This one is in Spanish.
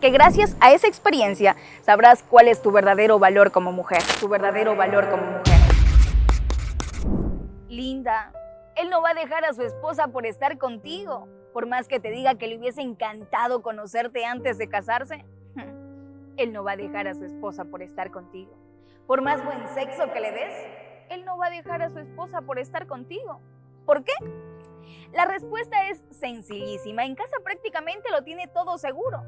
que gracias a esa experiencia sabrás cuál es tu verdadero valor como mujer, tu verdadero valor como mujer. Linda, él no va a dejar a su esposa por estar contigo, por más que te diga que le hubiese encantado conocerte antes de casarse. Él no va a dejar a su esposa por estar contigo. Por más buen sexo que le des, él no va a dejar a su esposa por estar contigo. ¿Por qué? La respuesta es sencillísima. En casa prácticamente lo tiene todo seguro.